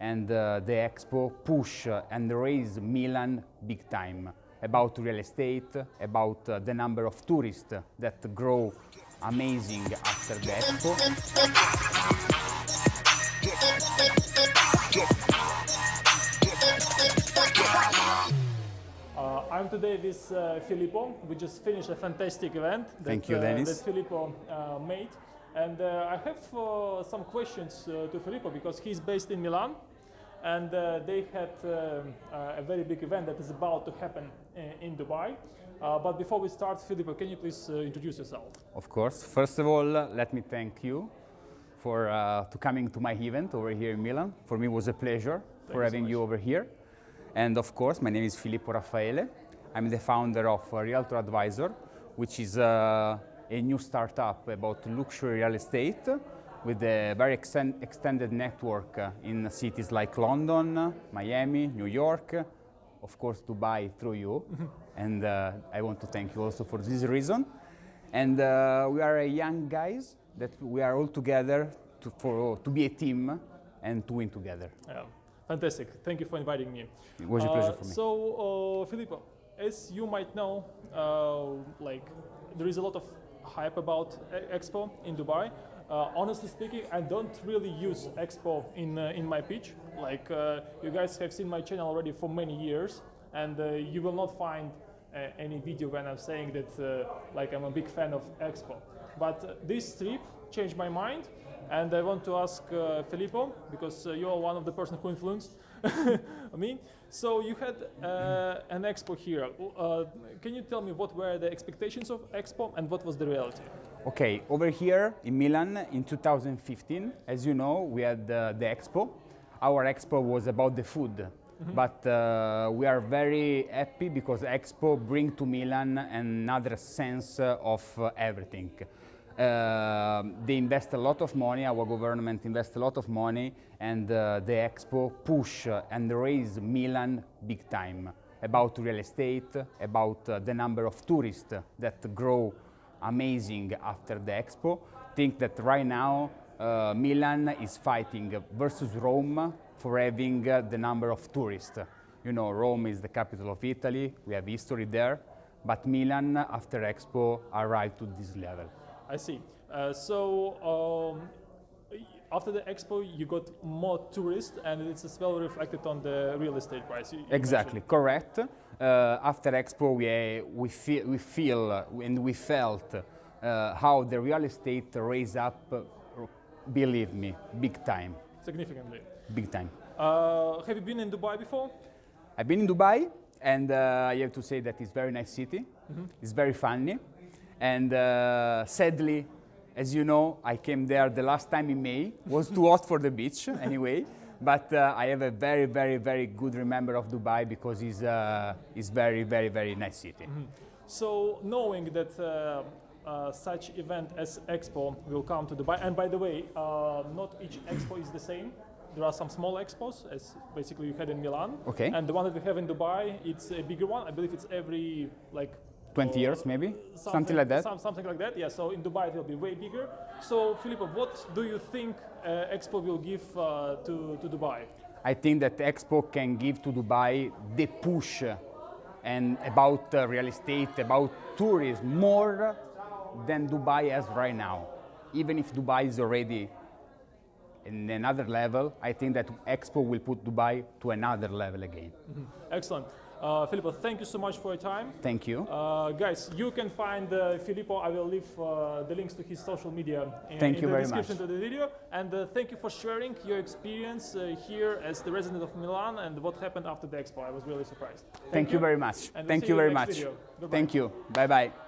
and uh, the expo push and raise Milan big time about real estate, about uh, the number of tourists that grow amazing after the expo. Uh, I'm today with uh, Filippo. We just finished a fantastic event that, Thank you, uh, Dennis. that Filippo uh, made. And uh, I have uh, some questions uh, to Filippo because he's based in Milan and uh, they had um, uh, a very big event that is about to happen in, in Dubai. Uh, but before we start, Filippo, can you please uh, introduce yourself? Of course. First of all, let me thank you for uh, to coming to my event over here in Milan. For me, it was a pleasure you for so having you over here. And of course, my name is Filippo Raffaele. I'm the founder of Realtor Advisor, which is uh, a new startup about luxury real estate with a very exten- extended network uh, in cities like London, Miami, New York, of course Dubai through you. and uh, I want to thank you also for this reason. And uh, we are a young guys that we are all together to, for, to be a team and to win together. Yeah, fantastic. Thank you for inviting me. It was a pleasure for me. So, uh, Filippo, as you might know, uh, like there is a lot of hype about Expo in Dubai. Uh, honestly speaking, I don't really use Expo in uh, in my pitch. Like uh, you guys have seen my channel already for many years, and uh, you will not find any video when I'm saying that uh, like I'm a big fan of Expo. But uh, this trip changed my mind, and I want to ask uh, Filippo because uh, you are one of the person who influenced me. So you had uh, an expo here. Uh, can you tell me what were the expectations of expo and what was the reality? Okay, over here in Milan in 2015, as you know, we had the expo. Our expo was about the food, but uh, we are very happy because expo bring to Milan another sense of uh, everything. Uh, they invest a lot of money, our government invests a lot of money, and uh, the expo push and raise Milan big time about real estate, about uh, the number of tourists that grow amazing after the expo. Think that right now uh, Milan is fighting versus Rome for having uh, the number of tourists. You know, Rome is the capital of Italy, we have history there, but Milan after expo arrived to this level. I see. Uh, so um, after the expo, you got more tourists, and it's as well reflected on the real estate price. you- you Exactly, correct. Uh, after Expo, we, uh, we, feel, we feel and we felt uh, how the real estate raised up, believe me, big time, significantly. big time. Uh, have you been in Dubai before? I've been in Dubai, and uh, I have to say that it's very nice city. It's very funny, and uh, sadly, as you know, I came there the last time in May. was too hot for the beach, anyway. But uh, I have a very, very, very good remember of Dubai because it's, uh, it's very, very, very nice city. So knowing that uh, uh, such event as Expo will come to Dubai, and by the way, uh, not each Expo is the same. There are some small expos, as basically you had in Milan. Okay. And the one that we have in Dubai, it's a bigger one. I believe it's every like 20 uh, years, maybe? Something like that. some- something like that. Yeah. So in Dubai it will be way bigger. So Filippo, what do you think uh, Expo will give uh, to to Dubai? I think that Expo can give to Dubai the push and about uh, real estate, about tourism, more than Dubai has right now. Even if Dubai is already in another level, I think that Expo will put Dubai to another level again. Excellent. Uh, Filippo, thank you so much for your time. Thank you. Uh, guys, you can find uh, Filippo. I will leave uh, the links to his social media in, Thank in you the very description much. to the video. And uh, thank you for sharing your experience uh, here as the resident of Milan and what happened after the expo. I was really surprised. Thank, you very much. And we'll Thank you you very much. Thank you. Bye bye.